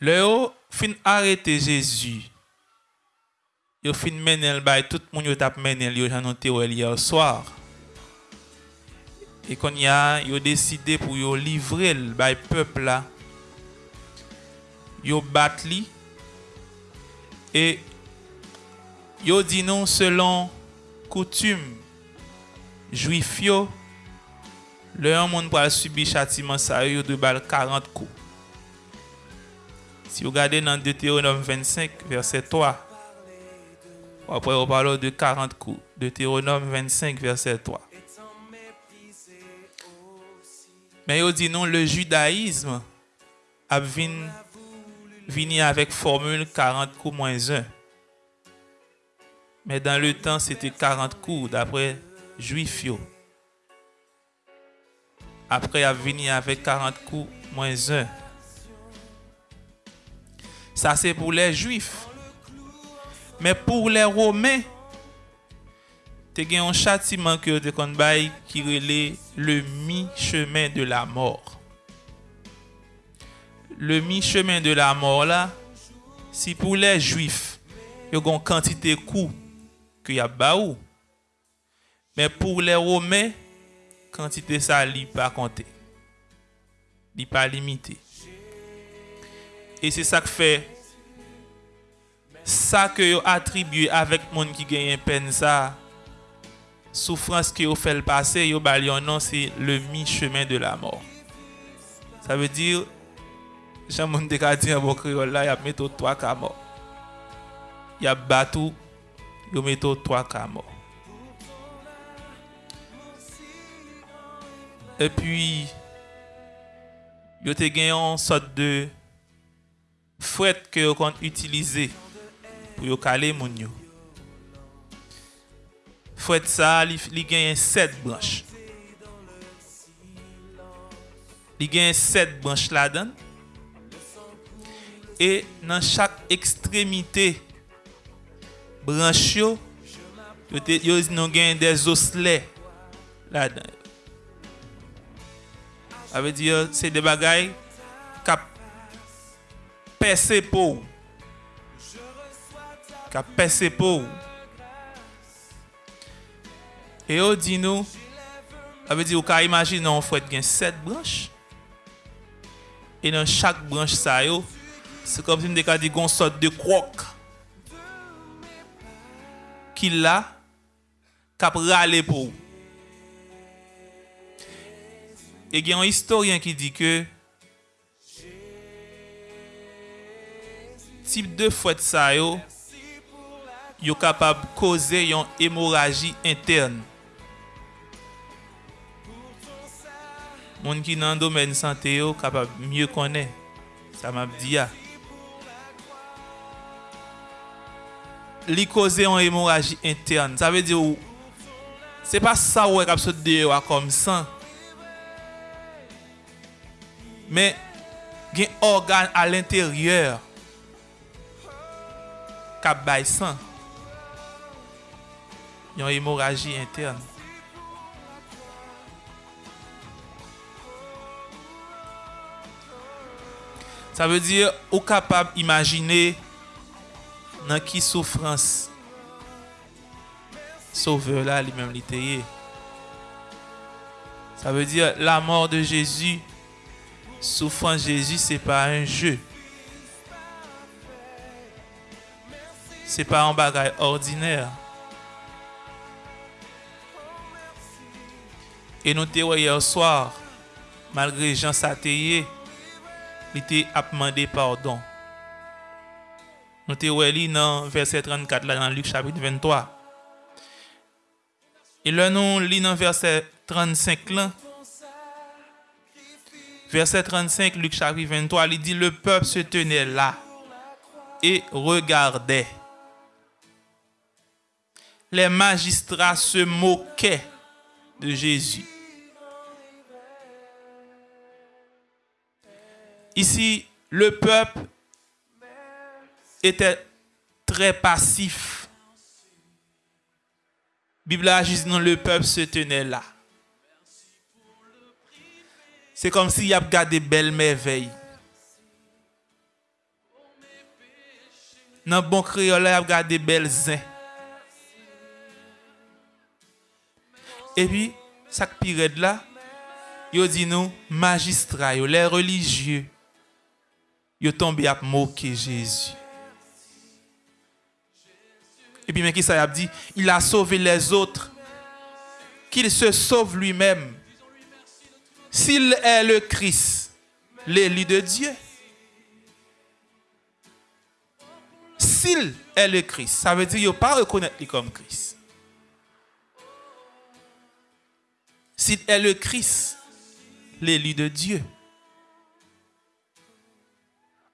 Le yo fin arete Jezu. Yo fin menel bay, tout moun yo tap menel yo jan note yo el ya ou swar. E kon ya yo deside pou yo livre el bay pepla. Yo bat li. E yo di nou selon koutume juif yo. Le yon moun pral subi chatiman sa yo yo do bal 40 kou. Si vous regardez dans Deutéronome 25, verset 3, après on parle de 40 coups. Deutéronome 25, verset 3. Mais il dit non, le judaïsme a venu avec formule 40 coups moins 1. Mais dans le temps, c'était 40 coups d'après juif. Après, il a venu avec 40 coups moins 1. Ça, c'est pour les Juifs. Mais pour les Romains, te gen yon chatiman ki yo te kon bay ki rele le mi chemen de la mor. Le mi chemen de la mor la, si pou le juif, yo gon kantite kou ki yap ba ou, men pou le rome, kantite sa li pa konte, li pa limite. E se sa k fe, sa ke yo atribuye avèk moun ki genyen pen sa, soufrans ki yo fel pase, yo bal yon nan se le mi chemen de la mor. Sa ve dir, jan moun dekadi an bon kriol la, yap meto 3 ka mor. Yap batou, yo meto 3 ka mor. E pi, yo te genyon sot de fwet ke yo kon utilize pou yo kale moun yo. Fwet sa li, li genyen 7 branche. Li genyen 7 branche la dan. E nan chak ekstremite branche yo, yo, te, yo non genyen de zosle la dan. Ave di yo se de bagay kap pèsè pou ou. Ka pèsè pou ou. E yo di nou, avè di ou ka imagine nou fwet gen set branche. E nan chak branche sa yo, se kom si m deka di gon sot de krok. Ki la, kap rale pou ou. E gen yon historien ki di ke, tip de fwet sa yo, yo kapab koze yon hemoraji interne. Moun ki nan domen sante yo kapab mye konen. Sa map di ya. Li koze yon hemoraji interne. Sa ve di yo, se pa sa wè kap sot de yo akom san. Men, gen organ al interyeur. kap bay san, yon hemoraji interne. Sa ve dire ou kapab imagine nan ki soufrans sauveur la li mem li teye. Sa ve dire la mor de Jezu, soufrans Jezu se pa un jeu. Se pa an bagay ordiner. E nou te wè yer swar, malgre jan sa te ye, li te ap mande pardon. Nou te wè li nan verset 34 la nan Luke chapit 23. E lè nou li nan verset 35 la. Verset 35, Luke chapit 23, li di, le peuple se tenè la et regardè. Les magistrats se moquaient de Jésus. Ici, le peuple était très passif. Bible a dit non, le peuple se tenait là. C'est comme s'il y a gardé belle merveille. Dans bon créole, il a regardé belles zin. Et puis, ça pire de là, il dit nous, magistrats, les religieux, ils tombé à moquer Jésus. Et puis, mais qui ça a dit? Il a sauvé les autres, qu'il se sauve lui-même. S'il est le Christ, l'élu de Dieu. S'il est le Christ, ça veut dire qu'il ne pas reconnaître lui comme Christ. S'il est le Christ, l'élu de Dieu.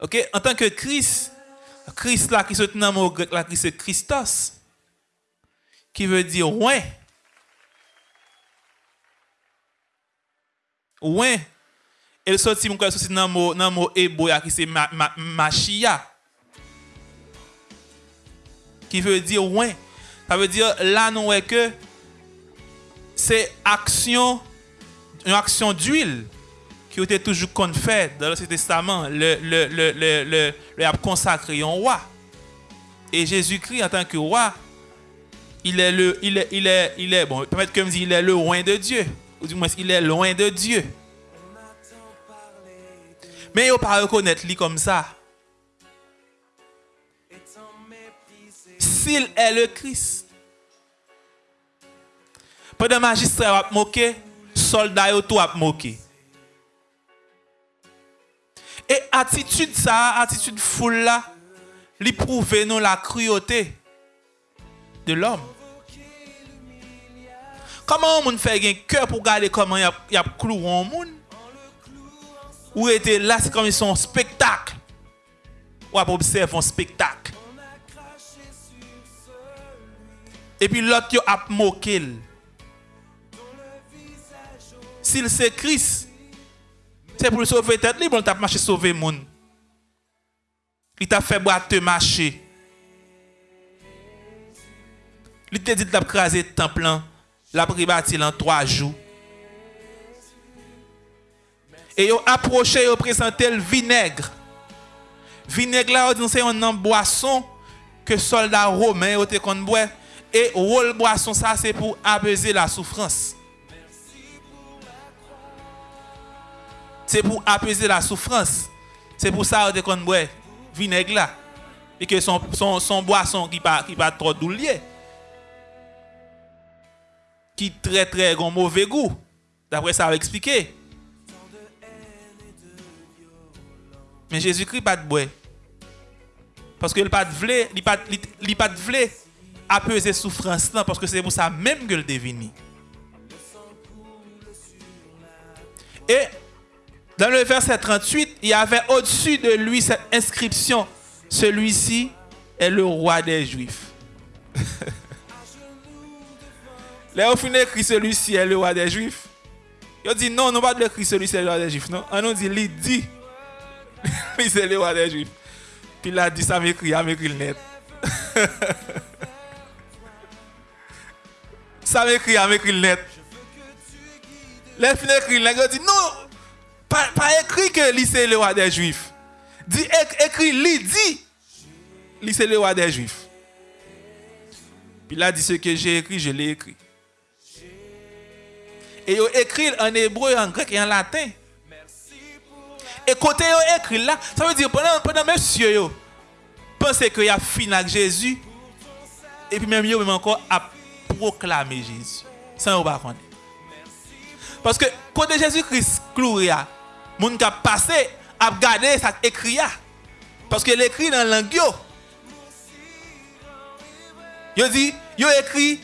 Ok, en tant que Christ, Christ là qui se le mot grec là qui c'est Christos, qui veut dire ouais. Ouais. Et le sorti mon sorti dans mot dans mot hébreu qui c'est machia. Qui veut dire ouais. Ça veut dire là non est que c'est action une action d'huile qui était toujours qu'on dans l'Ancien Testament, le, le, le, le, consacré un roi. Et Jésus-Christ, en tant que roi, il est le, il est, il est, il est, bon, peut-être que il est le loin de Dieu. Ou du moins, il est loin de Dieu. Mais il ne pas reconnaître comme ça. S'il est le Christ. Pendant magistrat a moqué, soldat yo tout a moqué. Et attitude ça, attitude foule là, lui prouve la cruauté de l'homme. Comment on fait un cœur pour garder comment il y a, cloué un monde? Ou était là, c'est comme son spectacle. Ou pour observer un spectacle. Et puis l'autre a moqué. C'est Christ, c'est pour le sauver tête libre, on t'a marché sauver le monde. Il t'a fait boire te marcher. Il t'a dit de craser le temple, la en trois jours. Et a approché, il a présenté le vinaigre. Vinaigre là, c'est une boisson que soldats romains ont boire. Et rôle boisson ça c'est pour apaiser la souffrance. C'est pour apaiser la souffrance. C'est pour ça qu'on boit vinaigre là. Et que son, son, son boisson qui pas, qui pas trop doulier. Qui très très grand mauvais goût. D'après ça, va expliquer. Mais Jésus-Christ pas de bois. Parce que il pas de vle, il pas il pas de vle apaiser souffrance parce que c'est pour ça même que le devine. Et dans le verset 38, il y avait au-dessus de lui cette inscription. Celui-ci est le roi des Juifs. Final, écrit celui-ci est le roi des Juifs. Il dit non, non pas de écrit celui-ci est le roi des Juifs. Non, on nous dit, il dit, lui c'est le roi des Juifs. Puis il a dit, ça m'écrit, il m'écrit le net. ça m'écrit, il m'écrit le net. Il écrit, il dit non, pas, écrit que c'est le roi des Juifs. Dit, écrit, lui dit, c'est le roi des Juifs. Puis là, dit ce que j'ai écrit, je l'ai écrit. Et il écrit en hébreu, en grec et en latin. Et côté il écrit là, ça veut dire pendant, pendant monsieur yo, pensez qu'il a fini avec Jésus. Et puis même yo même encore à proclamer Jésus. Sans pas connaître. Parce que côté Jésus-Christ cloué moun kap pase ap gade sak ekri ya. Paske l'ekri nan lang yo. Yo di, yo ekri,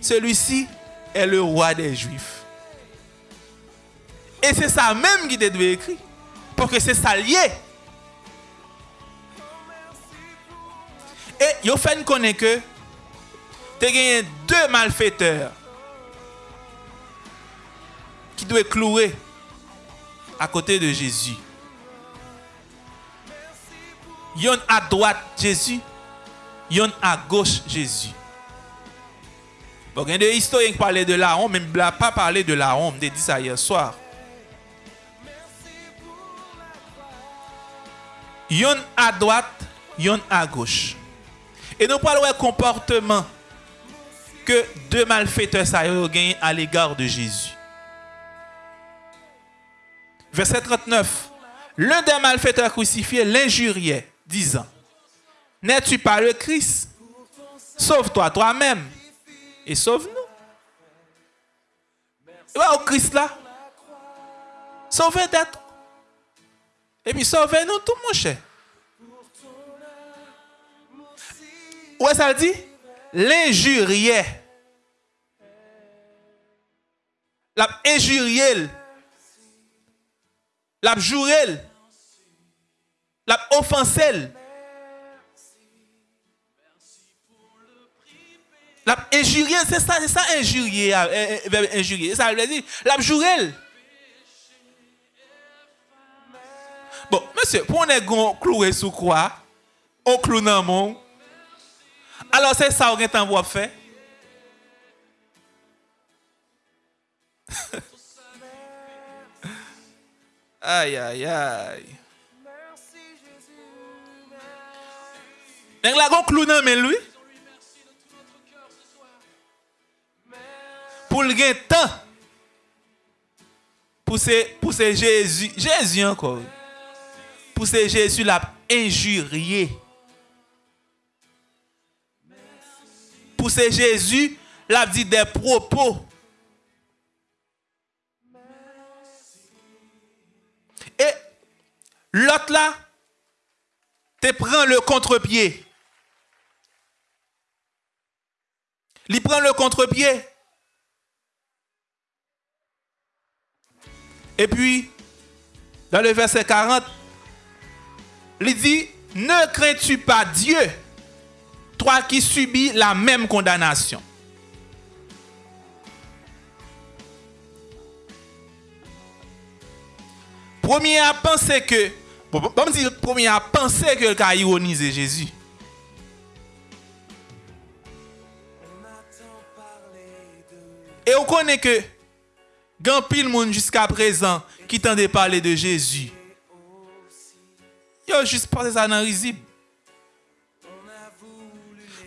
celui-ci est le roi des juifs. Et c'est ça même qui te écrit. Pour que c'est ça lié. Et yo fait connaît que tu as gagné deux malfaiteurs qui doivent clouer à côté de Jésus. Yon à droite Jésus, yon à gauche Jésus. Bon, il y a des historiens qui parlaient de la honte, mais ne pas parlé de la honte, j'ai dit ça hier soir. Yon à droite, yon à gauche. Et nous parlons de comportement que deux malfaiteurs ont gagné à l'égard de Jésus. Verset 39. L'un des malfaiteurs crucifiés l'injuriait, disant N'es-tu pas le Christ? Sauve-toi toi-même et sauve-nous. au Christ là. Sauvez d'être. Et puis sauvez-nous tout, mon cher. Où est-ce ça dit? L'injuriait. La injurié. La jouré. La offensé. La injurié, c'est ça, c'est ça injurier, euh, euh, injurier. Ça veut dire, la. Bon, monsieur, pour on cloué sous quoi? On cloue dans mon. Alors c'est ça qu'on a fait. Aïe, aïe, aïe. Nèg la gon clou nan mais lui? Pour le temps. Pour pour Jésus, Jésus encore pour ce Jésus l'a injurié. Pour ce Jésus l'a dit des propos. L'autre là, te prend le contre-pied. Il prend le contre-pied. Et puis, dans le verset 40, il dit, ne crains-tu pas Dieu, toi qui subis la même condamnation? Premier à penser que, bon, bon, dire, premier à penser que le a ironisé Jésus. Et on connaît que, grand pile monde jusqu'à présent qui de parler de Jésus. Yo juste passer ça dans risible.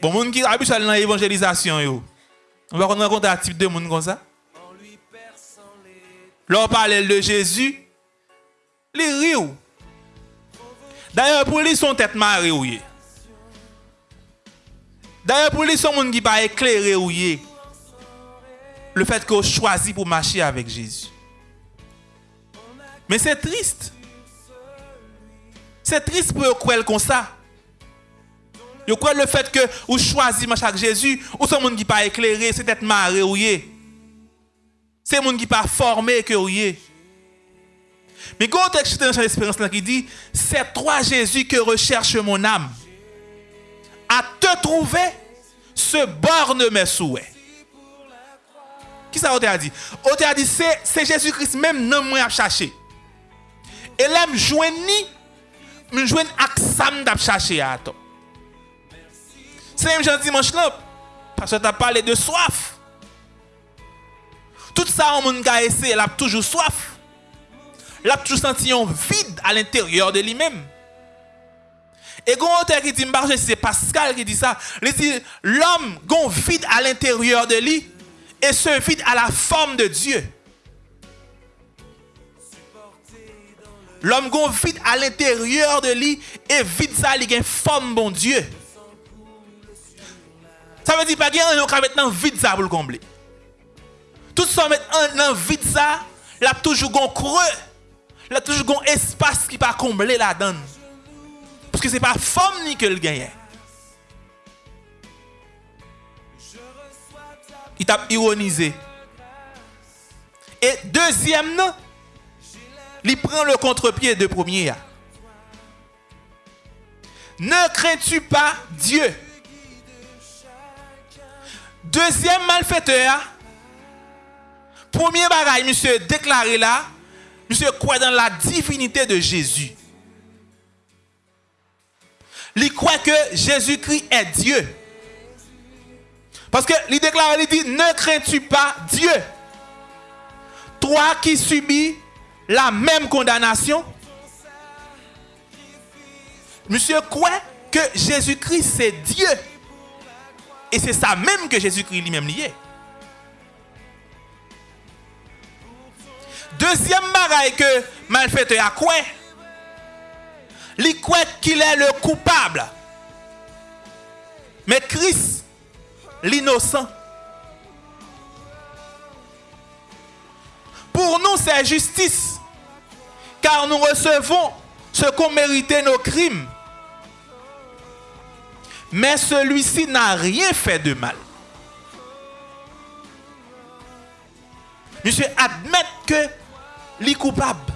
Bon, moun qui habituel dans l'évangélisation yo. On va rencontrer un type de monde comme ça. L'on parle de Jésus, les rient. D'ailleurs, pour lui, son tête marée. D'ailleurs, pour lui, son monde qui pas éclairé. Le fait qu'on choisit pour marcher avec Jésus. Mais c'est triste. C'est triste pour croire comme ça. Vous croyez le fait que vous choisissez chaque Jésus, ou ce monde qui pas éclairé, c'est être maré ou C'est monde qui pas formé que ou Mais quand on texte dans l'espérance qui dit, c'est toi Jésus que recherche mon âme. À te trouver, ce borne mes souhaits. Qui ça a dit? On dit, c'est Jésus-Christ même non moi à chercher. Et là, je joigne je joue ak sam d'ap chercher à toi. C'est même jean dimanche là parce que tu as parlé de soif. Tout ça, on a essayé, il a toujours soif. Il a toujours senti un vide à l'intérieur de lui-même. Et quand on qui dit, c'est Pascal qui dit ça, il dit, l'homme a un vide à l'intérieur de lui, et ce vide a la forme de Dieu. L'homme gon vide à l'intérieur de lui et vide ça, il a une forme, bon Dieu. Ça veut dire pas qu'il y a un maintenant vide ça pour le combler. Tout ça maintenant vide ça, il a toujours un creux. Il a toujours un espace qui pas combler la donne. Parce que ce n'est pas forme ni que le gagne. Il t'a ironisé. Et deuxième, il prend le contre-pied de premier. Ne crains-tu pas Dieu? Deuxième malfaiteur, premier bagaille, monsieur déclaré là, monsieur croit dans la divinité de Jésus. Il croit que Jésus-Christ est Dieu. Parce que il déclare, il dit, ne crains-tu pas Dieu? Toi qui subis la même condamnation? Monsieur quoi que Jésus-Christ c'est Dieu. Et c'est ça même que Jésus-Christ lui-même lié. Deuxième bagaille que malfaiteur a quoi? Il croit qu'il est le coupable. Mais Christ, l'innocent. Pour nous, c'est justice. Car nous recevons ce qu'ont mérité nos crimes. Mais celui-ci n'a rien fait de mal. Monsieur admet que est coupable.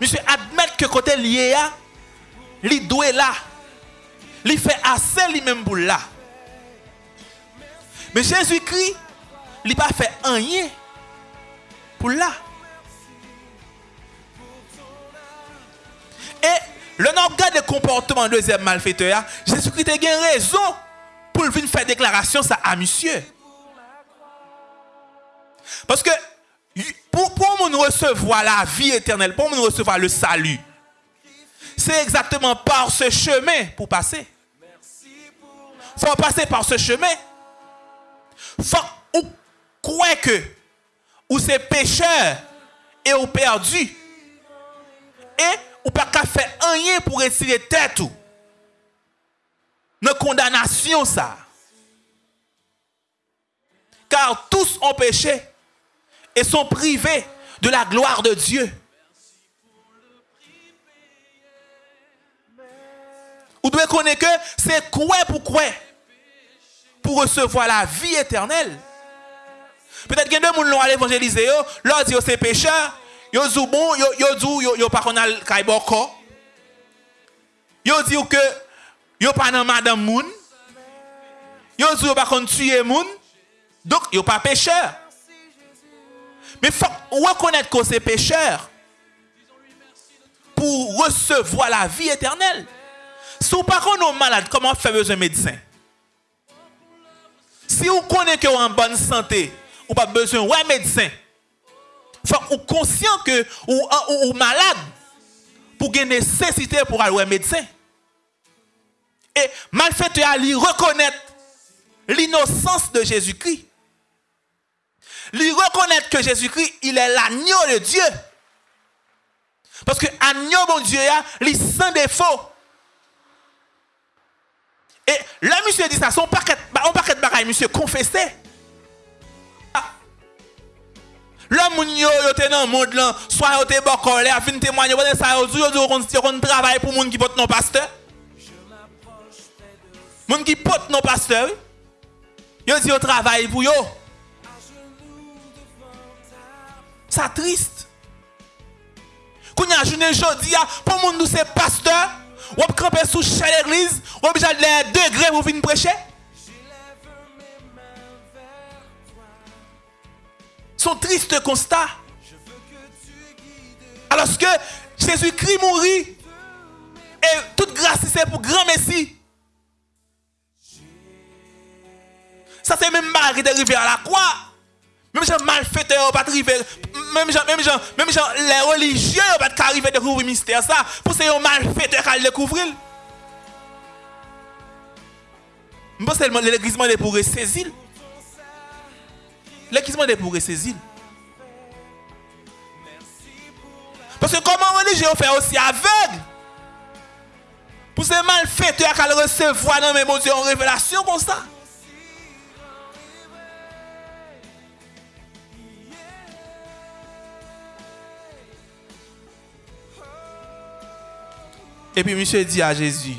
Monsieur admet que côté lié a, li doit là. Il fait assez lui-même pour là. Mais Jésus-Christ, il pas fait rien pour là. Et le nombre de comportement deuxième malfaiteur, Jésus-Christ a une raison pour venir faire déclaration ça à monsieur. Parce que pour, nous recevoir la vie éternelle, pour nous recevoir le salut, c'est exactement par ce chemin pour passer. Il faut passer par ce chemin. Faut ou croire que ou c'est pécheur et ou perdu. Et ou pas qu'à faire rien pour retirer tête ou. Nos condamnation ça. Car tous ont péché et sont privés de la gloire de Dieu. Vous devez connaître que c'est quoi pour quoi? Pour recevoir la vie éternelle. Peut-être que deux gens l'ont évangélisé, leur dit c'est pécheur, yo dit bon, yo yo pas connait kaiboko. Yo dit que yo pas dans madame moun. Dit yo pas tuer moun. Donc yo pas pécheur. Mais il faut reconnaître que c'est pécheur pour recevoir la vie éternelle. Si vous pas malades, malade, comment faire besoin de médecin? Si vous connaissez que vous en bonne santé, vous pas besoin de médecin. Faut vous conscient que vous êtes malade pour une nécessité pour aller au médecin. Et malfaiteur à reconnaître l'innocence de Jésus-Christ lui reconnaître que Jésus-Christ, il est l'agneau de Dieu. Parce que l'agneau, mon Dieu, il est sans défaut. Et là, monsieur dit ça, son paquet, on paquet de bagaille, monsieur, confessé. L'homme yo yo te dans monde là, soit yo te bon là, fin témoigner, vous ça yo yo yo on travail pour monde qui porte non pasteur. Monde qui porte non pasteur. Yo dit yo travail pour yo. Ça triste. Quand y a journée aujourd'hui, pour monde nous c'est pasteur, ou camper sous chaque église, ou besoin de les degrés pour venir prêcher. Son triste constat. Alors que Jésus-Christ mourit, et toute grâce c'est pour grand Messie. Ça c'est même qui est arrivé à la croix. Même gens malfaiteurs pas arriver même gens même gens même gens les religieux pas arriver à découvrir mystère ça pour c'est un malfaiteur qui découvrir. Je pense que l'église est pour saisir. L'église est pour saisir. Parce que comment religieux fait aussi aveugle? Pour ces malfaiteurs qui recevoir dans mes Dieu en révélation comme ça. Et puis monsieur dit à Jésus,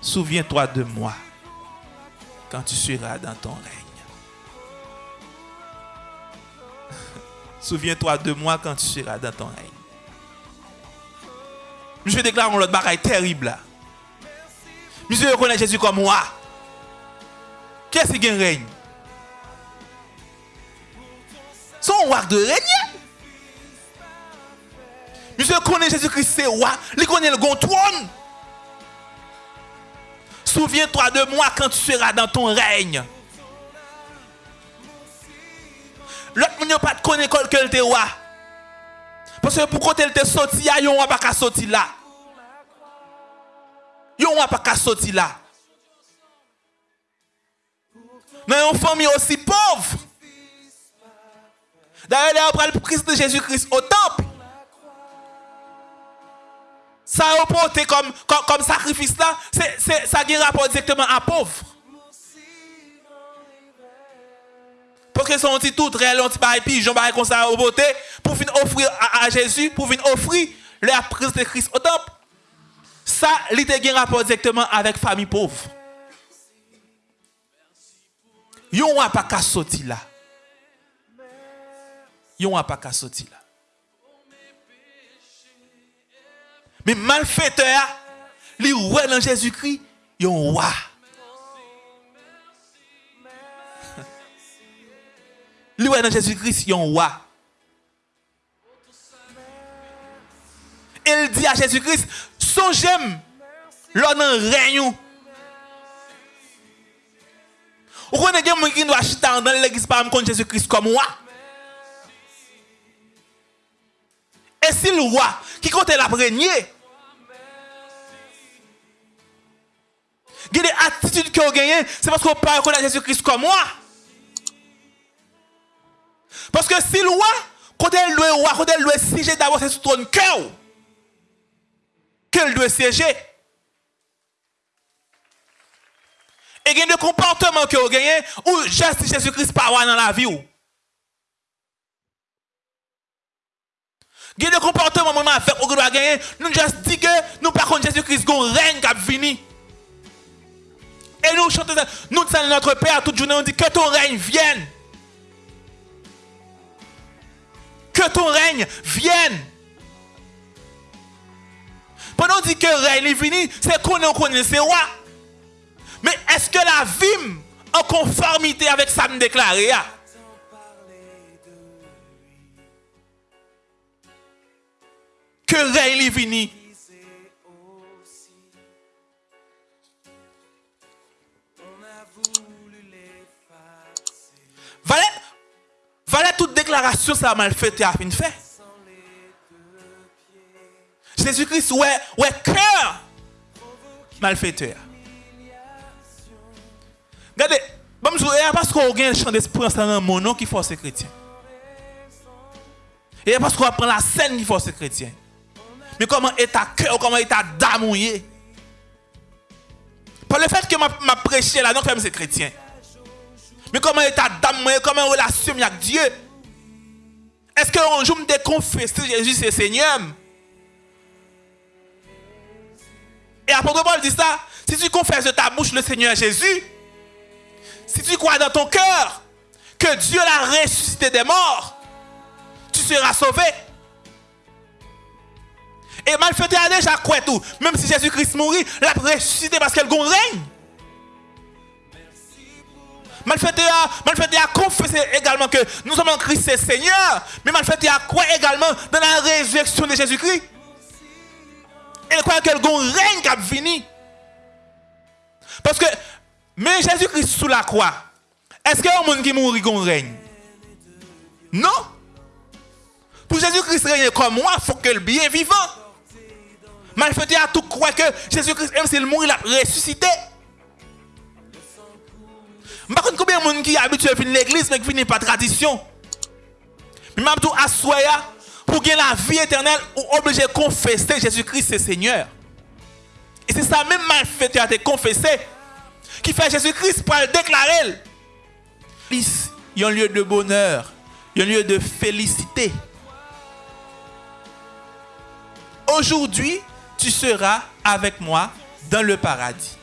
souviens-toi de moi quand tu seras dans ton règne. souviens-toi de moi quand tu seras dans ton règne. Monsieur déclare l'autre bagaille terrible là. Monsieur reconnaît Jésus comme moi. Qu'est-ce qui règne? Son roi de règne. Monsieur connaît Jésus-Christ, c'est roi. Il connaît le grand trône. Souviens-toi de moi quand tu seras dans ton règne. L'autre ne pas te connaître que tu roi. Parce que pour quand elle te sorti, il n'y a pas sorti là. Yon pas qu'à sortir là. Dans une famille aussi pauvre. D'ailleurs, après le Christ de Jésus-Christ au temple. Ça a apporté comme, comme, comme sacrifice là, ça a un rapport directement à pauvre. Parce que son petit tout, réel, un petit bail pigeon, bail comme ça, pour venir offrir à, Jésus, pour venir offrir la prise de Christ au temple. Ça, il a un rapport directement avec famille pauvre. Yon a pas qu'à sortir là. Yon a pas qu'à sortir là. Mais malfaiteur, li ouais dans Jésus-Christ, yon wa. Li ouais dans Jésus-Christ, yon wa. Il dit à Jésus-Christ, songez-moi, l'on règne. Vous connaissez quelqu'un qui doit acheter dans l'église par contre Jésus-Christ comme moi? Et si le roi qui compte la des attitudes que vous gagnez, c'est parce vous ne reconnaître Jésus-Christ comme moi. Parce que si le quand elle doit roi, quand elle doit siéger d'abord, c'est sur ton cœur qu'elle doit siéger. Et il y a des comportements que vous gagnez ou juste Jésus-Christ pas dans la vie. Il y a des comportements avec vous gagner. Nous juste dit que nous par contre Jésus-Christ un règne qui a fini. Et nous chantons, nous sommes notre Père toute journée, on dit que ton règne vienne. Que ton règne vienne. Pendant qu'on dit que le règne est fini, c'est qu'on connaît c'est roi. Mais est-ce que la vie en conformité avec ça me déclaré Que le règne est fini. Voilà, voilà toute déclaration, ça mal fait et a fin fait. Jésus-Christ, ouais, ouais, cœur malfaiteur. Regardez, bon, parce qu'on a un chant d'esprit dans mon nom qui force les chrétiens. Et parce qu'on prend la scène qui force les chrétiens. Mais comment est ta cœur, comment est ta dame Par le fait que m'a prêché là, non, comme c'est chrétien. Mais comment est ta dame, comment relation avec Dieu? Est-ce qu'un jour me confesse Jésus c'est Seigneur? Et apôtre Paul dit ça, si tu confesses de ta bouche le Seigneur Jésus, si tu crois dans ton cœur que Dieu l'a ressuscité des morts, tu seras sauvé. Et malfaiteur a déjà quoi tout? Même si Jésus-Christ mourit, l'a ressuscité parce qu'elle règne. Malfaiteur, malfaiteur a confessé également que nous sommes en Christ c'est Seigneur. Mais malfaiteur a quoi également dans la résurrection de Jésus-Christ. Et croit qu'elle règne qui a fini. Parce que mais Jésus-Christ sous la croix, est-ce qu'il y a un monde qui mourit qu'on règne? Non. Pour Jésus-Christ règne comme moi, il faut que le bien vivant. Malfaiteur à tout croire que Jésus-Christ, même s'il mourit, il a ressuscité. Qui habitué à l'église, mais qui finit par tradition. Mais même tout assoya, pour gagner la vie éternelle, ou obligé de confesser Jésus-Christ, c'est Seigneur. Et c'est ça même malfaiteur à te confesser qui fait Jésus-Christ pour le déclarer. Il y a un lieu de bonheur, il y a un lieu de félicité. Aujourd'hui, tu seras avec moi dans le paradis.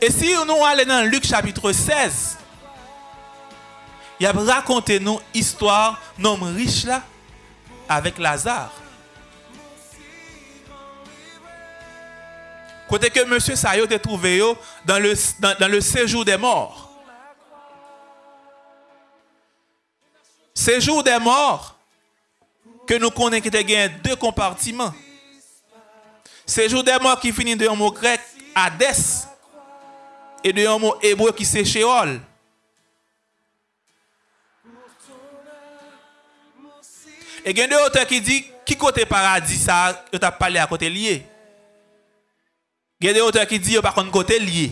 Et si nous allons dans Luc chapitre 16, il a raconté nous histoire homme riche là avec Lazare. Côté que M. Sayo a trouvé dans le, séjour des morts. Séjour des morts, que nous connaissons qui deux compartiments. Séjour des morts qui finit de mot grec, Hades, et de un mot hébreu qui c'est Sheol. Et il y a auteurs qui disent qui côté paradis ça, tu as parlé à côté lié. Il y a des auteurs qui disent par contre côté lié.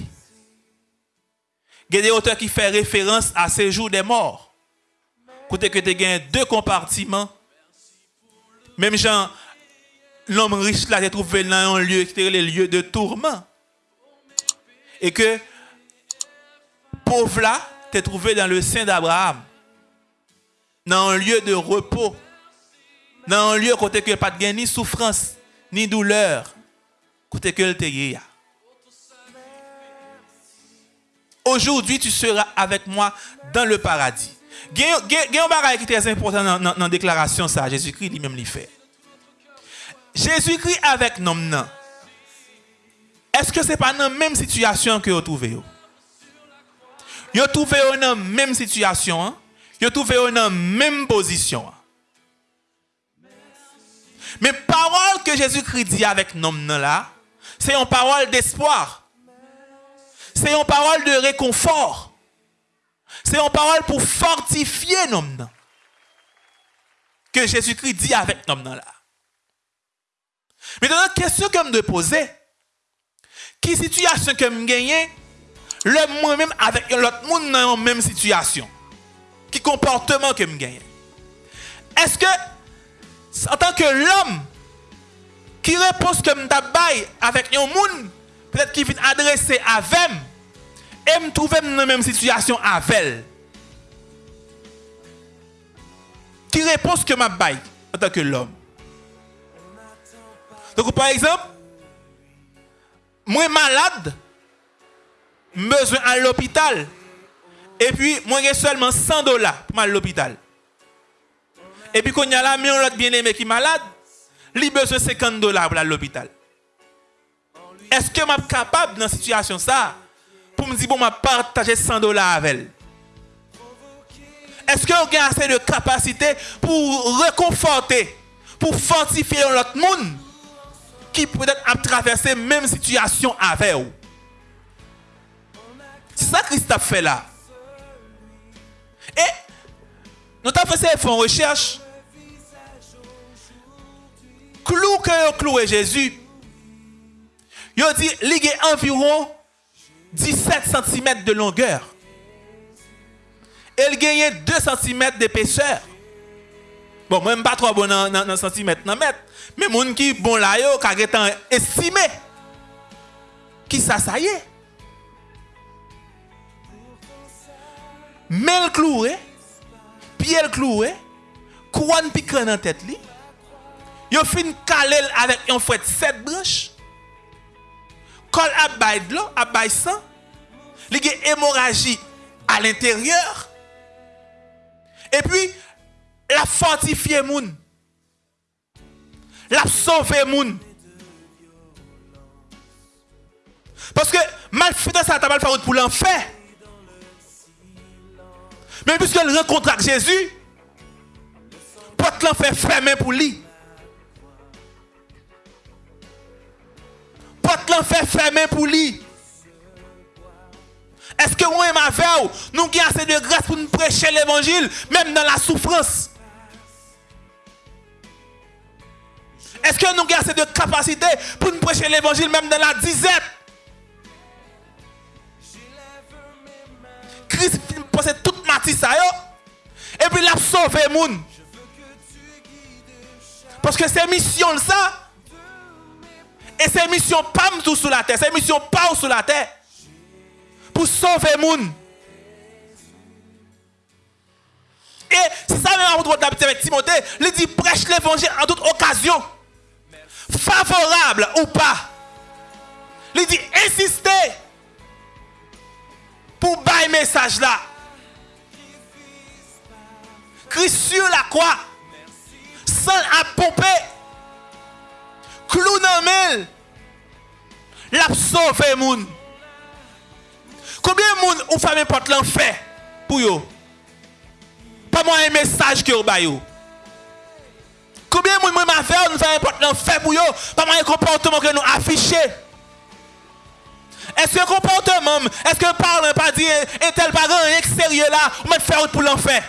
Il y a des auteurs qui font référence à ces jours des morts. Côté que tu as deux compartiments. Même Jean, l'homme riche là, s'est trouvé dans un lieu qui est le lieu de tourment. Et que pauvre là, t'es trouvé dans le sein d'Abraham. Dans un lieu de repos. Dans un lieu côté que pas de ni souffrance, ni douleur. Côté que le Aujourd'hui, tu seras avec moi dans le paradis. Il y a un qui est très important dans la déclaration. Jésus-Christ. Jésus-Christ avec nous. Est-ce que ce n'est pas dans la même situation que vous trouvez? Vous trouvez dans la même situation. Vous trouvez dans la même position. Mais parole que Jésus-Christ dit avec nous là, c'est une parole d'espoir. C'est une parole de réconfort. C'est une parole pour fortifier l'homme. Que Jésus-Christ dit avec l'homme là. Maintenant, question que je me poser, qui situation que je gagne, le moi-même avec l'autre monde dans la même situation. Qui comportement que je gagne. Est-ce que, en tant que l'homme, qui répond que je avec un monde, peut-être qui vient adresser à Vem, et me trouver dans la même situation avec elle. Qui répond que baille en tant que l'homme. Donc, par exemple, moi malade, besoin à l'hôpital. Et puis, moi j'ai seulement 100 dollars pour à l'hôpital. Et puis, quand il y a là, mais l'autre bien-aimé qui est malade, il a besoin de 50 dollars pour l'hôpital. Est-ce que je suis capable dans cette situation ça pour me dire, bon, je partager 100 dollars avec elle? Est-ce que vous avez assez de capacité pour réconforter, pour fortifier l'autre monde qui peut-être a traversé la même situation avec vous? C'est ça que Christ a fait là. Et nous avons fait une recherche. Clou que cloué Jésus, il dit qu'il a environ 17 cm de longueur. Il gagne 2 cm d'épaisseur. Bon, moi, pas trop bon dans, dans, dans centimètre, dans mètre. Mais les gens qui bon là, yo, qui sont estimé. Qui ça, ça y est. Le cloué, pied cloué, couronne piquant dans tête li. Yo fin calé avec un fouet 7 branches. Col à de l'eau, à bail sang. Li hémorragie à l'intérieur. Et puis la fortifier moun. La sauver moun. Parce que mal fait ça, t'as mal fait pour l'enfer. Mais puisqu'elle rencontre avec Jésus, porte l'enfer fermé pour lui. Porte l'enfer fermé pour lui. Est-ce que moi et ma veille, nous avons assez de grâce pour nous prêcher l'évangile, même dans la souffrance? Est-ce que nous avons assez de capacité pour nous prêcher l'évangile même dans la disette? Possède toute matière ça et puis il a sauvé gens. Parce que c'est mission ça. Et c'est mission pas tout sur la terre, c'est mission pas sur la terre. Pour sauver gens. Et c'est ça même avec Timothée, il dit prêche l'évangile en toute occasion favorable ou pas. Il dit insister pour bailler message là. Christ sur la croix, sans à pomper, clou dans mille, l'a sauvé moun. Combien de monde ou femme porte l'enfer pour yo? Pas moi un message que vous baillez. Combien de gens m'a fait, nous faisons important fait pour eux, pas mal comportement que nous affichons. Est-ce que comportement, est-ce que le parle pas dit, et tel parent extérieur là, on va faire pour l'enfer?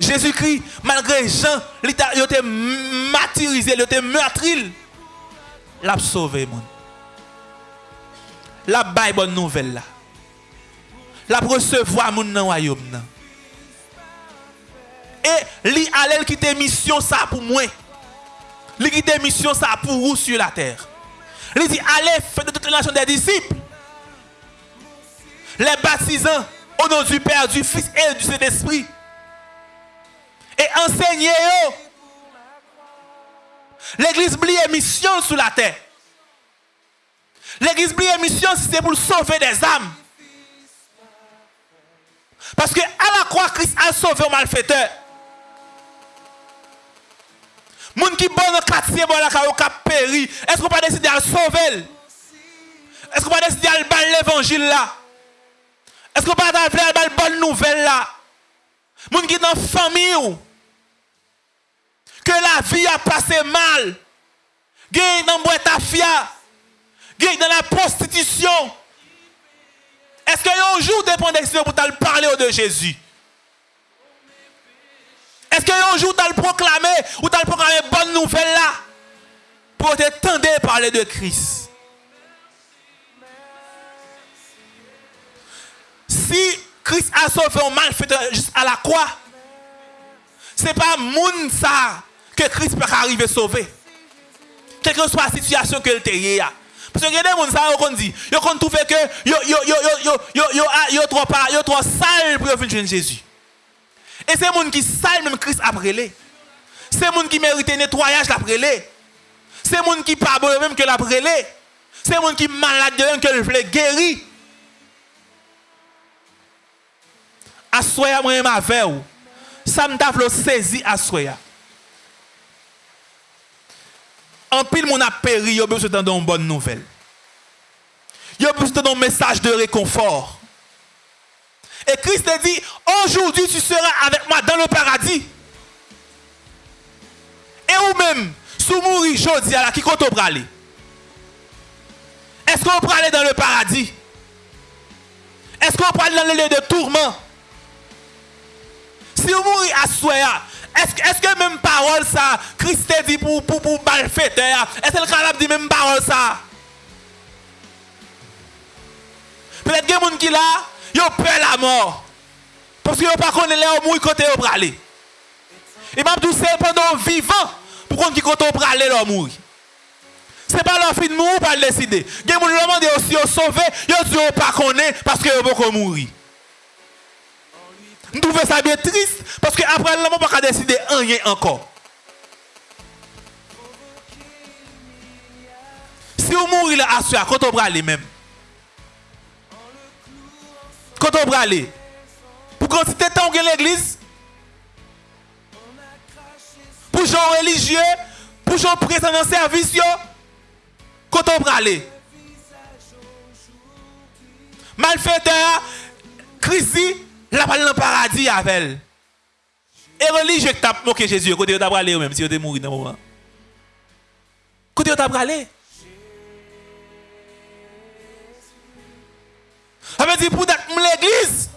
Jésus-Christ, malgré Jean, il était martyrisé, il était meurtri. L'a sauvé, mon. La baille bonne nouvelle là. La recevoir mon dans royaume. Et li allait quitter mission ça pour moi. Li quitter mission ça pour vous sur la terre. Il dit allez faites de toute la nation des disciples. Les baptisants au nom du Père, du Fils et du Saint-Esprit. Et enseignez-eux. L'église blie mission sur la terre. L'église blie mission c'est pour sauver des âmes. Parce que à la croix, Christ a sauvé un malfaiteur. Moun qui bon dans quartier bon la ka péri, est-ce qu'on pas décider de sauver? Est-ce qu'on pas décider de battre l'évangile là? Est-ce qu'on pas faire la bonne nouvelle là? Moun qui dans famille que la vie a passé mal. Gagne dans boîte à fia. Gagne dans la prostitution. Est-ce qu'il y a un jour de prendre pour parler de Jésus? Est-ce qu'il y a un jour tu as proclamé ou tu as proclamé bonne nouvelle là? Pour te tendre parler de Christ? Si Christ a sauvé un malfaiteur juste à la croix, ce n'est pas moun ça que Christ peut arriver sauver. Quelle que soit la situation que tu as. Parce que a des gens qui dit, ils ont trouvé que yo yo trop yo trop sale pour venir Jésus. Et c'est gens qui sale même Christ après les. C'est gens qui méritent nettoyage après les. C'est gens qui pas même que l'après les. C'est gens qui malade même que le veut guérir. Assoya moi ma veille. Ça me saisi assoya. En pile, mon a péri, il a besoin d'entendre une bonne nouvelle. Il a besoin d'un message de réconfort. Et Christ a dit, aujourd'hui tu seras avec moi dans le paradis. Et ou même, si vous mourrez aujourd'hui, qui compte aller Est-ce qu'on peut aller dans le paradis? Est-ce qu'on peut aller dans le lieu de tourment? Si vous mourrez à soi, est-ce que même parole ça, Christ dit pour, pour, pour malfaiteur, est-ce que le capable dit même parole ça? Peut-être a des gens qui là, ils ont peur la mort. Parce qu'ils n'ont pas connu là où mourir côté au aller. Et m'a dit c'est pendant vivant pour qu'on qui côté au aller là mourir. C'est pas leur fin de mourir pour le décider. Des gens demandent aussi au sauver, ils ont dit pas connaître parce qu'ils vont pas mourir. Nous trouvons ça bien triste parce qu'après, l'homme n'a pas décider rien encore. Si vous mourrez là, à quand on va aller même. Quand on va. Pour quantité de temps l'église. Pour gens religieux. Pour gens présents dans le service. Quand on va aller. Malfaiteur, crise la parole dans le paradis avec elle. Et religieux qui t'a moqué Jésus, côté t'a aller même si tu es mort dans le moment. Côté t'a aller. Ça veut dire pour l'église.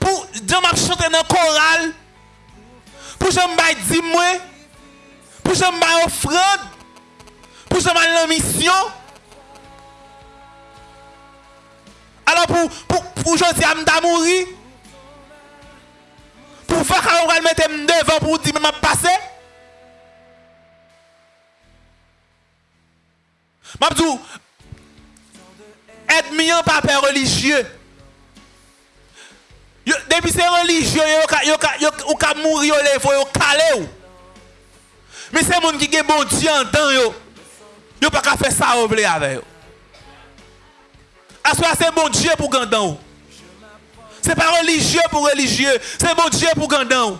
Pour Dieu m'a chanté dans le choral. Pour je me dire moi. Pour je me offrande. Pour je me la mission. Alors pour, pour, pour je dis à mourir. Pour faire qu'on va mettre devant pour dire m'a passé. Mabdou, être mieux par père religieux. Depuis c'est religieux, ou ka mourir, ou levo, ou calé ou. Mais c'est monde qui est bon Dieu en temps yo. Yo pas ka faire ça ou avec yo. Aswa se bon Dieu pour gandan ou. Ce n'est pas religieux pour religieux. C'est bon Dieu pour Gandon.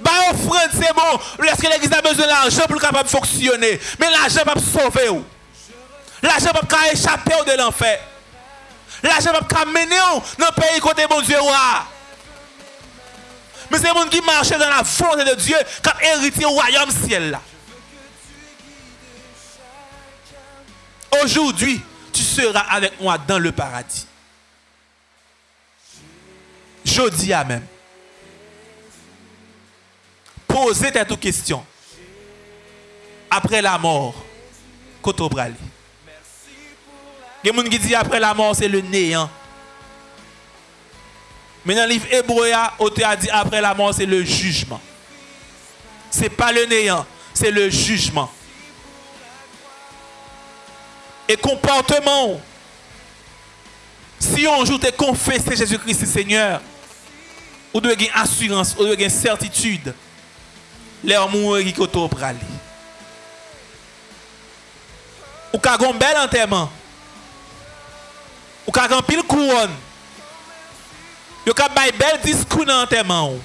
Bah offrande c'est bon. Lorsque l'église a besoin d'argent pour capable fonctionner. Mais l'argent va sauver. L'argent va échapper de l'enfer. L'argent va mener dans le pays côté bon Dieu. Mais c'est les gens qui marchent dans la volonté de Dieu qui ont hérité au royaume ciel. Aujourd'hui, tu seras avec moi dans le paradis. Je dis à même. poser cette question. Après la mort, koto brali. Il y a qui disent après la mort, c'est le néant. Mais dans le livre hébreu, l'auteur a dit après la mort, c'est le jugement. Ce n'est pas le néant, c'est le jugement. Et comportement, si on joue te confesser Jésus-Christ Seigneur, Ou dwe gen asurans, ou dwe gen certitude. Le ou moun wè ki koto prali. Ou ka gon bel anterman. Ou ka gon pil kouon. Yo ka bay bel diskou nan anterman ou.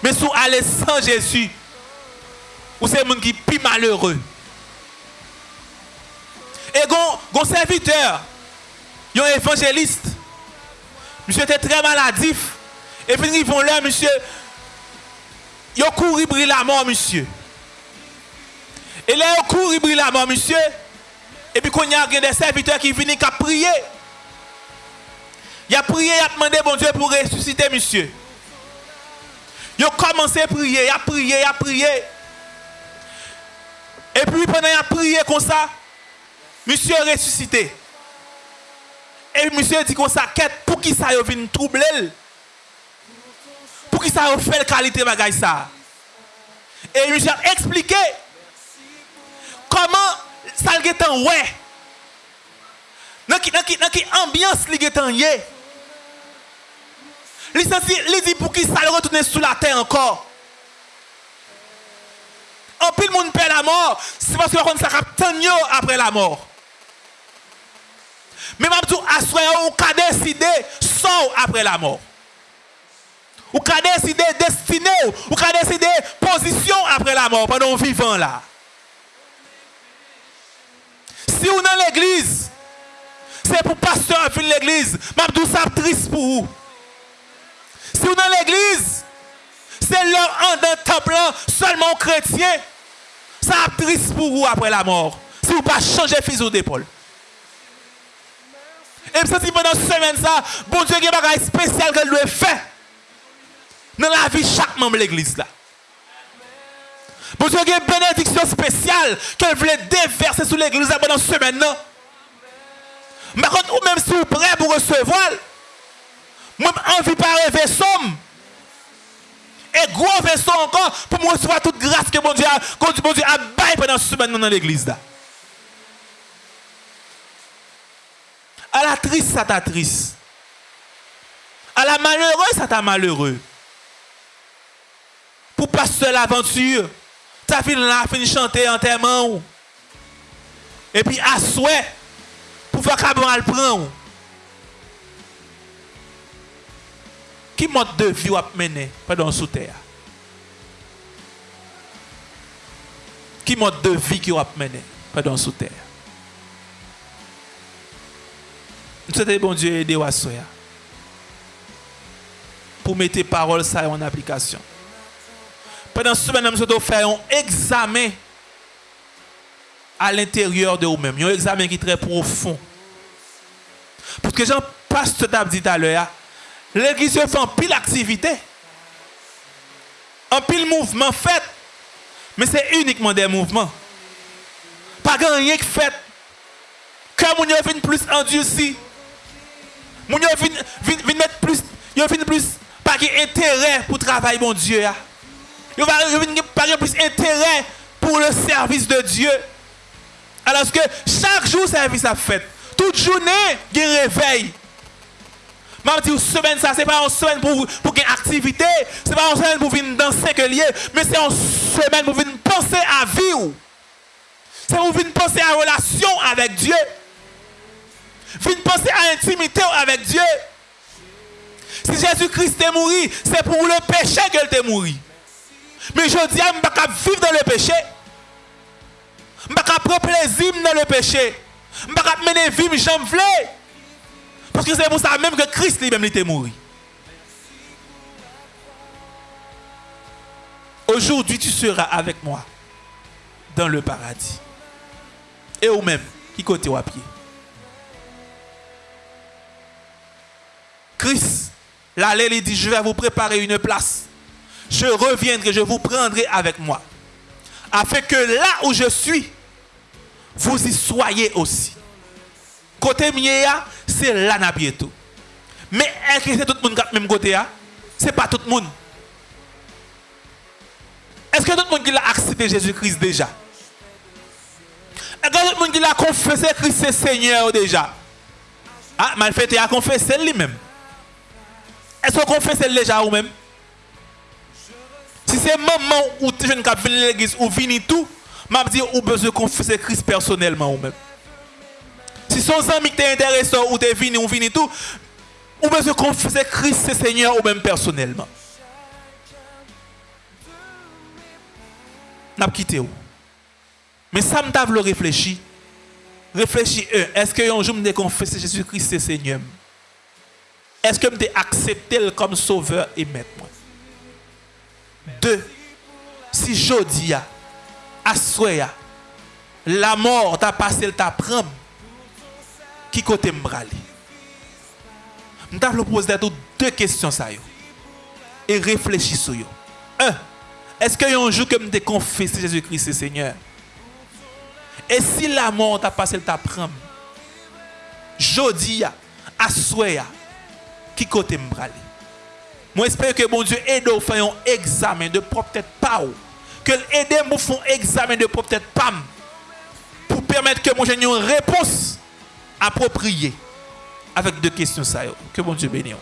Men sou ale san Jezu. Ou se moun ki pi malheureux. E gon, gon serviteur. Yon evanjeliste. Monsye te tre maladif. Et puis ils vont là, monsieur. Yo couru brille la mort, monsieur. Et là, ils couru brille la mort, monsieur. Et puis, quand il y a des serviteurs qui viennent qui prier. Il a prié, il a demandé bon Dieu pour ressusciter, monsieur. Il a commencé à prier, il a prié, il a prié. Et puis, pendant qu'il a prié comme ça, monsieur a ressuscité. Et monsieur dit comme ça, pour qui ça vient troubler? Qui ça a fait la qualité de ça Et monsieur a expliqué comment ça a en ouais. Dans quelle ambiance li getan yé. Li dit pour qui ça le retourne sous la terre encore. En pile monde perd la mort, c'est parce que ça capte après la mort. Mais m'a dit à on ka décider sort après la mort. Ou ka décider destiné ou ka décider position après la mort pendant vivant là. Si on dans l'église, c'est pour pasteur venir l'église. Mabdou ça triste pour vous. Si on dans l'église, c'est leur en d'un temple seulement chrétien. Ça triste pour vous après la mort. Si vous pas changer fuseau d'épaule. Et puis, pendant cette semaine, ça, bon Dieu, il y a un spécial qu'elle doit faire dans la vie de chaque membre de l'église. là. Bon Dieu, y a une bénédiction spéciale qu'elle voulait déverser sur l'église pendant cette semaine. Mais quand ou même si vous êtes prêt pour recevoir, moi, envie par un vaisseau. Et gros vaisseau encore pour me recevoir toute grâce que bon Dieu a, a baillé pendant cette semaine dans l'église. là. À la triste, ça t'a triste. À la malheureuse, ça t'a malheureux. Pour passer l'aventure, ta fille là fini chanter en termes. Et puis à souhait, pour faire qu'à le prendre. Qui mode de vie a mené pendant sous terre? Qui mode de vie qui a mené pendant sous terre? Nous sommes bon Dieu aider à pour mettre les paroles ça en application. Pendant semaine, nous allons faire un examen à l'intérieur de vous-même. Un examen qui est très profond. Parce que j'en passe tout à dit tout à l'heure. L'église fait en pile activité. En pile mouvement fait. Mais c'est uniquement des mouvements. Pas rien que fait. Quand on vient plus endurci. On vient plus. Ils plus. Pas d'intérêt pour travailler, mon Dieu. Yo pas plus intérêt pour le service de Dieu. Alors que chaque jour service a fait. Toute journée, il y a réveil. Je dis, semaine, ça, c'est pas une semaine pour, pour une activité, c'est pas une semaine pour venir danser que lié, mais c'est une semaine pour venir penser à vivre. C'est pour venir penser à relation avec Dieu. Venir penser à intimité avec Dieu. Si Jésus-Christ est mort, c'est pour le péché qu'il est mort. Mais je dis, je ne pas vivre dans le péché. Je ne pas prendre plaisir dans le péché. Je ne pas mener vie, mais j'en veux. Parce que c'est pour ça même que Christ lui-même était mort. Aujourd'hui, tu seras avec moi dans le paradis. Et ou même, qui côté à pied. Christ, l'allée, il dit, je vais vous préparer une place. Je reviendrai, je vous prendrai avec moi. Afin que là où je suis, vous y soyez aussi. Côté mien, c'est là bientôt. Mais est-ce que c'est tout le monde qui même côté Ce n'est pas tout le monde. Est-ce que tout le monde qui a accepté Jésus-Christ déjà? Est-ce que tout le monde qui a confessé Christ c'est Seigneur déjà? Ah, mal fait, il a confessé lui-même. Est-ce qu'on confesse déjà ou même? Si c'est maman ou tu jeune qui à l'église ou vini tout, m'a dit ou besoin confesser Christ personnellement ou même. Si son ami t'es intéressant ou t'es venu ou vini tout, ou besoin confesser Christ Seigneur ou même personnellement. N'a quitté où Mais ça me le réfléchir. Réfléchis, est-ce que un jour me confesser Jésus-Christ Seigneur Est-ce que je accepté comme sauveur et maître de si jodi ya, aswe ya, la mor ta pase l ta prem, ki kote m brale? M ta vlo pose dato de kestyon sa yo, e reflechi sou yo. Un, eske yon jou ke m te konfesi Jezu Christ se Seigneur? E si la mor ta pase l ta prem, jodi ya, aswe ya, ki kote m brale? Moi j'espère que mon Dieu aide à faire un examen de propre tête que l'aide à faire un examen de propre tête pas pour permettre que mon une réponse appropriée avec deux questions que mon Dieu bénisse